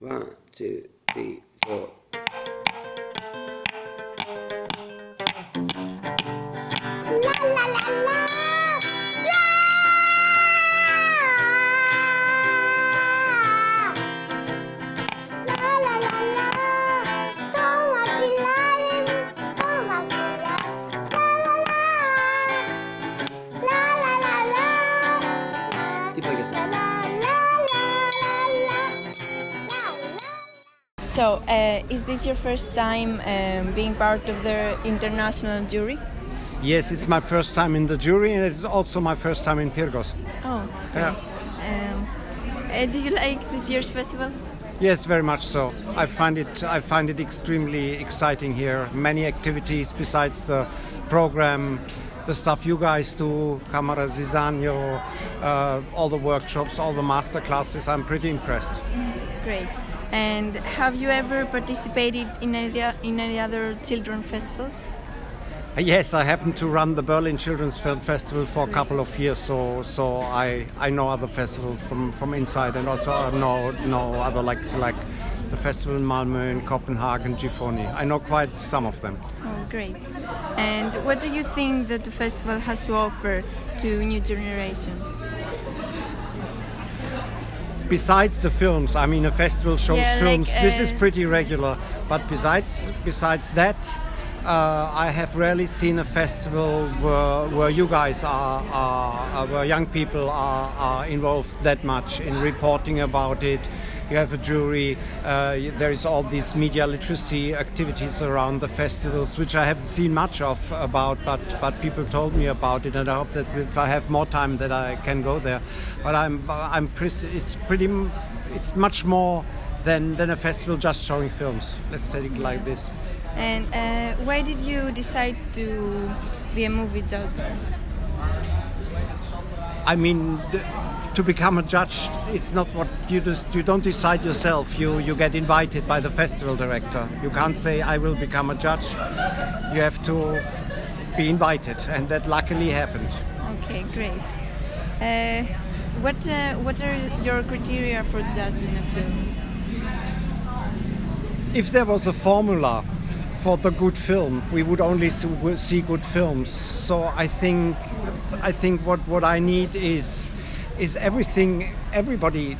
One, two, three, four. So, uh, is this your first time um, being part of the international jury? Yes, it's my first time in the jury, and it's also my first time in Pyrgos. Oh, Yeah. um, uh, do you like this year's festival? Yes, very much so. I find it I find it extremely exciting here. Many activities besides the program, the stuff you guys do, Camera Zizanio, uh, all the workshops, all the master classes. I'm pretty impressed. Great. And have you ever participated in any, in any other children festivals? Uh, Yes, I happen to run the Berlin Children's Film Festival for a couple of years, so so I, I know other festivals from, from inside, and also I know know other like like the festival in Malmö, in Copenhagen, Giffoni. I know quite some of them. Oh, great. And what do you think that the festival has to offer to new generation? Besides the films, I mean, a festival shows Yeah, like, films. this is uh, pretty regular, but besides besides that. Uh, I have rarely seen a festival where, where you guys are, are, are where young people are, are involved that much in reporting about it. You have a jury. Uh, there is all these media literacy activities around the festivals, which I haven't seen much of about, but but people told me about it, and I hope that if I have more time, that I can go there. But I'm I'm pretty, it's pretty it's much more than than a festival just showing films. Let's take it like this. And uh, why did you decide to be a movie judge? I mean, th- to become a judge, it's not what you just you don't decide yourself. You you get invited by the festival director. You can't say I will become a judge. You have to be invited, and that luckily happened. Okay, great. Uh, what uh, what are your criteria for judging a film? If there was a formula for the good film, we would only see good films. So I think I think what, what I need is is everything everybody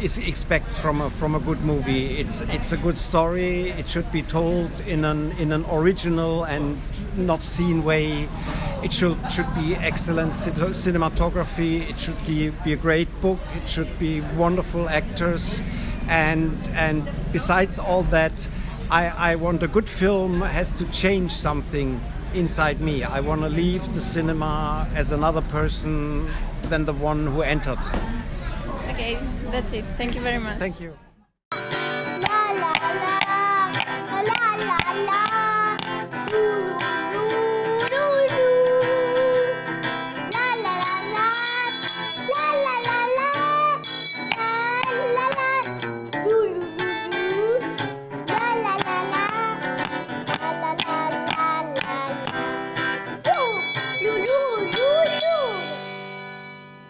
is expects from a from a good movie. It's it's a good story. It should be told in an in an original and not seen way. It should should be excellent cinematography. It should be, be a great book. It should be wonderful actors and and besides all that I, I want a good film has to change something inside me i want to leave the cinema as another person than the one who entered Okay, that's it. Thank you very much. thank you